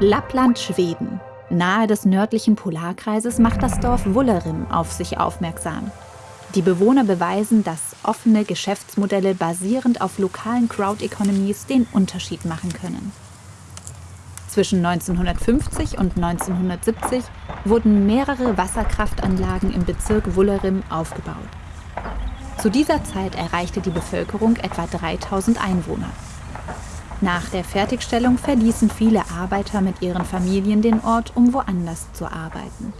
Lappland, Schweden. Nahe des nördlichen Polarkreises macht das Dorf Wullerim auf sich aufmerksam. Die Bewohner beweisen, dass offene Geschäftsmodelle basierend auf lokalen Crowd-Economies den Unterschied machen können. Zwischen 1950 und 1970 wurden mehrere Wasserkraftanlagen im Bezirk Wullerim aufgebaut. Zu dieser Zeit erreichte die Bevölkerung etwa 3000 Einwohner. Nach der Fertigstellung verließen viele Arbeiter mit ihren Familien den Ort, um woanders zu arbeiten.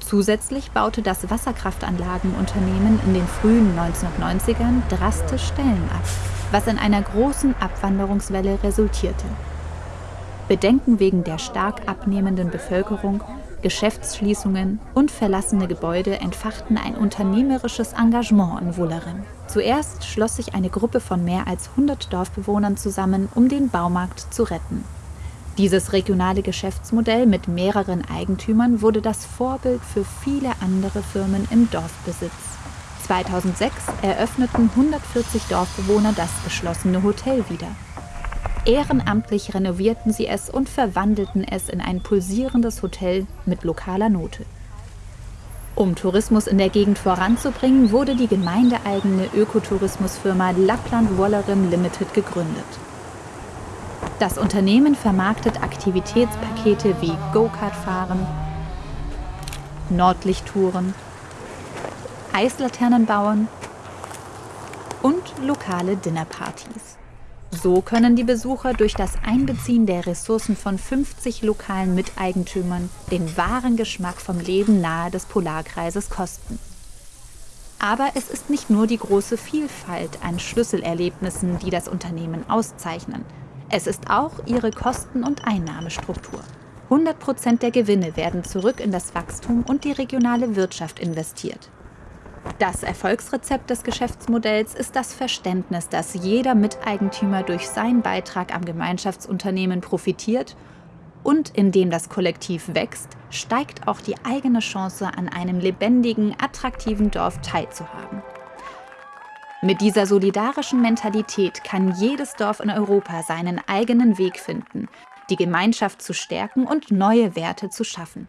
Zusätzlich baute das Wasserkraftanlagenunternehmen in den frühen 1990ern drastisch Stellen ab, was in einer großen Abwanderungswelle resultierte. Bedenken wegen der stark abnehmenden Bevölkerung, Geschäftsschließungen und verlassene Gebäude entfachten ein unternehmerisches Engagement in Wullerim. Zuerst schloss sich eine Gruppe von mehr als 100 Dorfbewohnern zusammen, um den Baumarkt zu retten. Dieses regionale Geschäftsmodell mit mehreren Eigentümern wurde das Vorbild für viele andere Firmen im Dorfbesitz. 2006 eröffneten 140 Dorfbewohner das geschlossene Hotel wieder. Ehrenamtlich renovierten sie es und verwandelten es in ein pulsierendes Hotel mit lokaler Note. Um Tourismus in der Gegend voranzubringen, wurde die gemeindeeigene Ökotourismusfirma Lappland Wollerim Limited gegründet. Das Unternehmen vermarktet Aktivitätspakete wie Go-Kart-Fahren, Nordlichttouren, Eislaternen bauen und lokale Dinnerpartys. So können die Besucher durch das Einbeziehen der Ressourcen von 50 lokalen Miteigentümern den wahren Geschmack vom Leben nahe des Polarkreises kosten. Aber es ist nicht nur die große Vielfalt an Schlüsselerlebnissen, die das Unternehmen auszeichnen – es ist auch ihre Kosten- und Einnahmestruktur. 100 Prozent der Gewinne werden zurück in das Wachstum und die regionale Wirtschaft investiert. Das Erfolgsrezept des Geschäftsmodells ist das Verständnis, dass jeder Miteigentümer durch seinen Beitrag am Gemeinschaftsunternehmen profitiert und indem das Kollektiv wächst, steigt auch die eigene Chance, an einem lebendigen, attraktiven Dorf teilzuhaben. Mit dieser solidarischen Mentalität kann jedes Dorf in Europa seinen eigenen Weg finden, die Gemeinschaft zu stärken und neue Werte zu schaffen.